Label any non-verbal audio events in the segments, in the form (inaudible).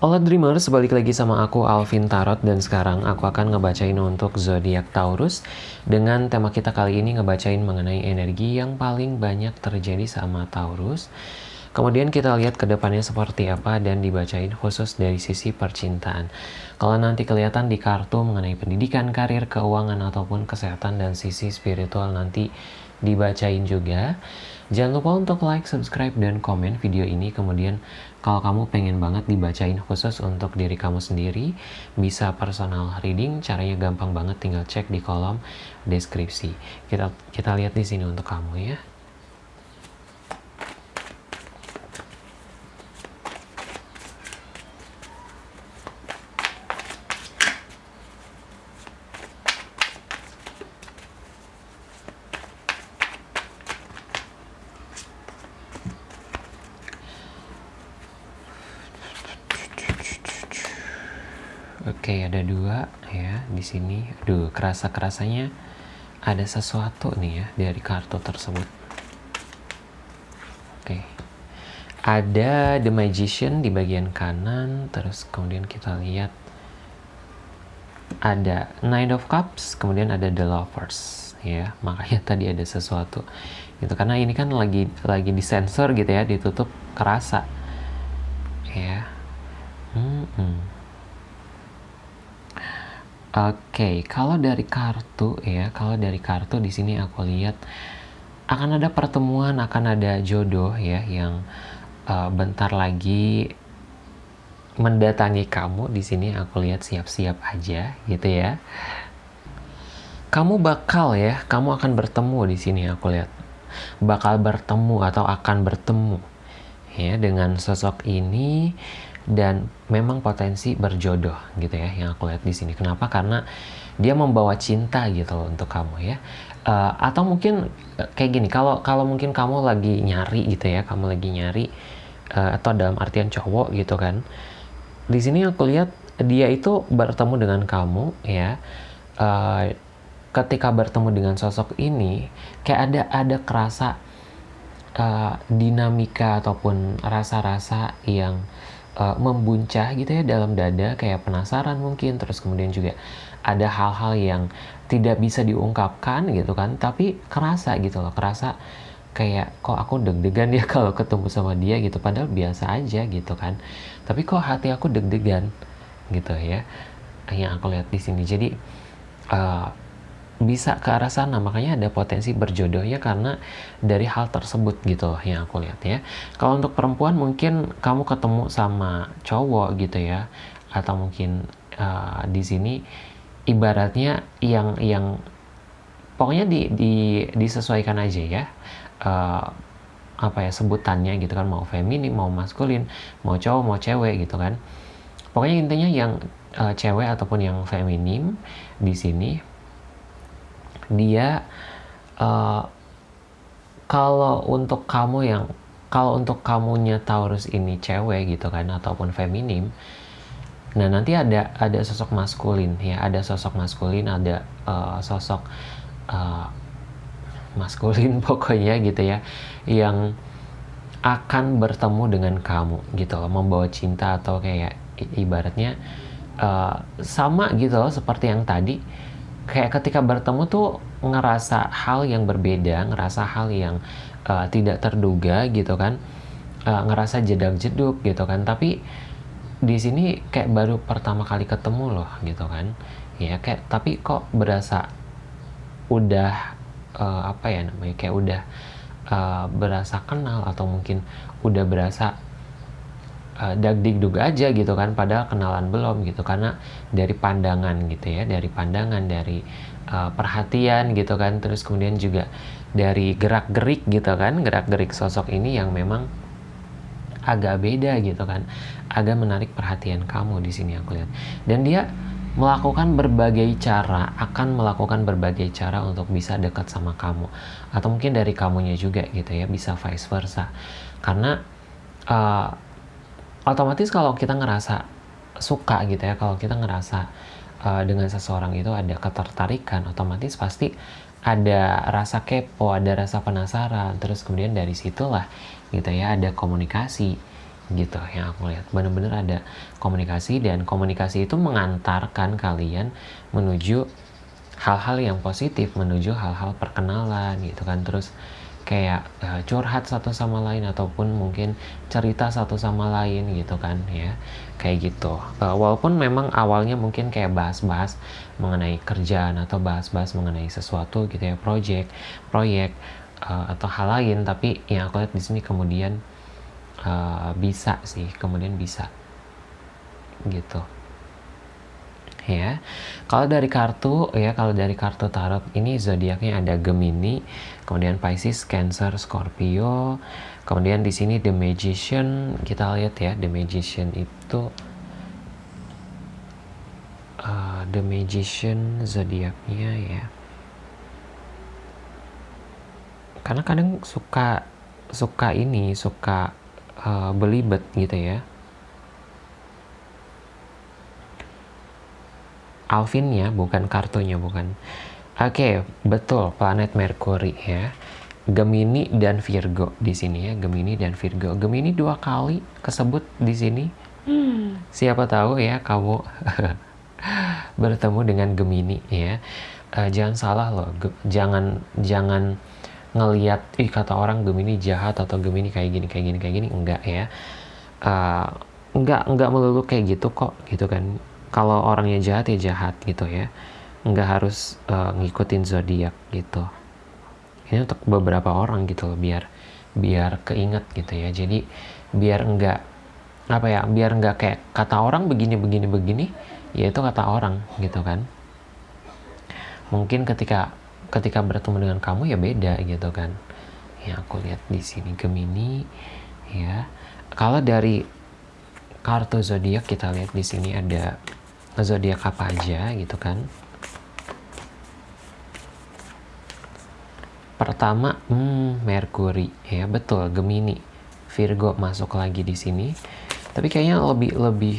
Halo Dreamers, balik lagi sama aku Alvin Tarot dan sekarang aku akan ngebacain untuk zodiak Taurus dengan tema kita kali ini ngebacain mengenai energi yang paling banyak terjadi sama Taurus. Kemudian kita lihat ke depannya seperti apa dan dibacain khusus dari sisi percintaan. Kalau nanti kelihatan di kartu mengenai pendidikan, karir, keuangan ataupun kesehatan dan sisi spiritual nanti dibacain juga. Jangan lupa untuk like, subscribe, dan komen video ini. Kemudian kalau kamu pengen banget dibacain khusus untuk diri kamu sendiri, bisa personal reading. Caranya gampang banget, tinggal cek di kolom deskripsi. Kita kita lihat di sini untuk kamu ya. Oke, ada dua ya di sini. Aduh, kerasa-kerasanya ada sesuatu nih ya dari kartu tersebut. Oke. Ada The Magician di bagian kanan, terus kemudian kita lihat ada Nine of Cups, kemudian ada The Lovers ya. Makanya (laughs) tadi ada sesuatu. Gitu karena ini kan lagi lagi disensor gitu ya, ditutup kerasa. Ya. Hmm. -hmm. Oke, okay, kalau dari kartu ya, kalau dari kartu di sini aku lihat akan ada pertemuan, akan ada jodoh ya yang uh, bentar lagi mendatangi kamu di sini aku lihat siap-siap aja gitu ya. Kamu bakal ya, kamu akan bertemu di sini aku lihat. Bakal bertemu atau akan bertemu ya dengan sosok ini dan memang potensi berjodoh gitu ya yang aku lihat di sini. Kenapa? Karena dia membawa cinta gitu loh untuk kamu ya. Uh, atau mungkin uh, kayak gini, kalau kalau mungkin kamu lagi nyari gitu ya, kamu lagi nyari uh, atau dalam artian cowok gitu kan. Di sini aku lihat dia itu bertemu dengan kamu ya. Uh, ketika bertemu dengan sosok ini kayak ada ada kerasa uh, dinamika ataupun rasa-rasa yang uh, membuncah gitu ya dalam dada kayak penasaran mungkin. Terus kemudian juga ada hal-hal yang tidak bisa diungkapkan gitu kan tapi kerasa gitu loh kerasa kayak kok aku deg-degan ya (laughs) kalau ketemu sama dia gitu? Padahal biasa aja gitu kan. Tapi kok hati aku deg-degan gitu ya yang aku lihat di sini. Jadi uh, bisa ke arah sana. Makanya ada potensi berjodoh ya karena dari hal tersebut gitu yang aku lihat ya. Kalau untuk perempuan mungkin kamu ketemu sama cowok gitu ya. Atau mungkin uh, di sini ibaratnya yang yang pokoknya di, di disesuaikan aja ya. Uh, apa ya sebutannya gitu kan. Mau feminim mau maskulin mau cowok mau cewek gitu kan. Pokoknya intinya yang uh, cewek ataupun yang feminim di sini dia uh, kalau untuk kamu yang kalau untuk kamunya Taurus ini cewek gitu kan ataupun feminim nah nanti ada ada sosok maskulin ya ada sosok maskulin ada uh, sosok uh, maskulin (laughs) pokoknya gitu ya yang akan bertemu dengan kamu gitu loh membawa cinta atau kayak ibaratnya uh, sama gitu loh seperti yang tadi kayak ketika bertemu tuh ngerasa hal yang berbeda, ngerasa hal yang uh, tidak terduga gitu kan, uh, ngerasa jedak-jeduk gitu kan. Tapi di sini kayak baru pertama kali ketemu loh gitu kan, ya kayak tapi kok berasa udah uh, apa ya namanya kayak udah uh, berasa kenal atau mungkin udah berasa uh, dagdikduk aja gitu kan padahal kenalan belum gitu. Karena dari pandangan gitu ya dari pandangan dari uh, perhatian gitu kan. Terus kemudian juga dari gerak gerik gitu kan gerak gerik sosok ini yang memang agak beda gitu kan. Agak menarik perhatian kamu di sini aku lihat. Dan dia melakukan berbagai cara akan melakukan berbagai cara untuk bisa dekat sama kamu. Atau mungkin dari kamunya juga gitu ya bisa vice versa. Karena uh, otomatis kalau kita ngerasa suka gitu ya kalau kita ngerasa uh, dengan seseorang itu ada ketertarikan otomatis pasti ada rasa kepo ada rasa penasaran. Terus kemudian dari situlah gitu ya ada komunikasi gitu yang aku lihat. Bener-bener ada komunikasi dan komunikasi itu mengantarkan kalian menuju hal-hal yang positif menuju hal-hal perkenalan gitu kan. Terus kayak uh, curhat satu sama lain ataupun mungkin cerita satu sama lain gitu kan ya. Kayak gitu. Uh, walaupun memang awalnya mungkin kayak bahas-bahas mengenai kerjaan atau bahas-bahas mengenai sesuatu gitu ya project proyek uh, atau hal lain tapi yang aku lihat di sini kemudian uh, bisa sih kemudian bisa. Gitu ya. Kalau dari kartu ya, kalau dari kartu tarot ini zodiaknya ada Gemini, kemudian Pisces, Cancer, Scorpio. Kemudian di sini The Magician, kita lihat ya, The Magician itu uh, The Magician zodiaknya ya. Karena kadang suka suka ini, suka uh, belibet gitu ya Alvinnya bukan kartunya bukan. Oke okay, betul planet Mercury ya. Gemini dan Virgo di sini ya. Gemini dan Virgo. Gemini dua kali kesebut di sini. Hmm. siapa tahu ya kamu (laughs) bertemu dengan Gemini ya. Uh, jangan salah loh Ge jangan jangan ngelihat ih kata orang Gemini jahat atau Gemini kayak gini kayak gini kayak gini. Enggak ya. Uh, enggak enggak melulu kayak gitu kok gitu kan kalau orangnya jahat ya jahat gitu ya. Nggak harus uh, ngikutin zodiak gitu. Ini untuk beberapa orang gitu loh biar biar keinget gitu ya. Jadi biar enggak apa ya biar enggak kayak kata orang begini begini begini ya itu kata orang gitu kan. Mungkin ketika ketika bertemu dengan kamu ya beda gitu kan. Ya aku lihat di sini Gemini ya. Kalau dari kartu zodiak kita lihat di sini ada zodiak apa aja gitu kan? Pertama hmm, Mercury ya betul Gemini. Virgo masuk lagi di sini. Tapi kayaknya lebih lebih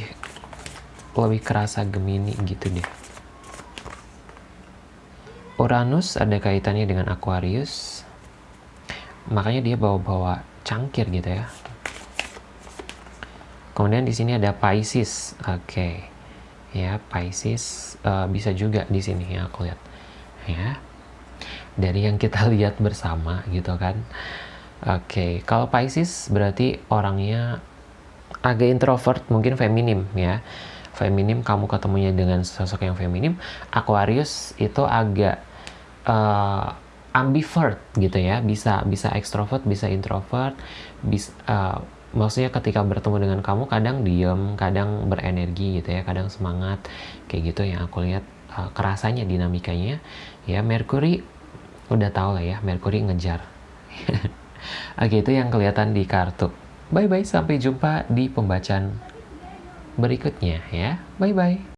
lebih kerasa Gemini gitu deh. Uranus ada kaitannya dengan Aquarius. Makanya dia bawa-bawa cangkir gitu ya. Kemudian di sini ada Pisces. Oke. okay ya Pisces uh, bisa juga di sini ya aku lihat. Ya. Dari yang kita (laughs) lihat bersama gitu kan. Oke okay. kalau Pisces berarti orangnya agak introvert mungkin feminim ya. Feminim kamu ketemunya dengan sosok yang feminim. Aquarius itu agak uh, ambivert gitu ya. Bisa bisa ekstrovert bisa introvert bisa uh, maksudnya ketika bertemu dengan kamu kadang diem kadang berenergi gitu ya kadang semangat kayak gitu yang aku lihat uh, kerasanya dinamikanya. Ya Mercury udah tau lah ya Mercury ngejar. (laughs) Oke itu yang kelihatan di kartu. Bye bye sampai jumpa di pembacaan berikutnya ya. Bye bye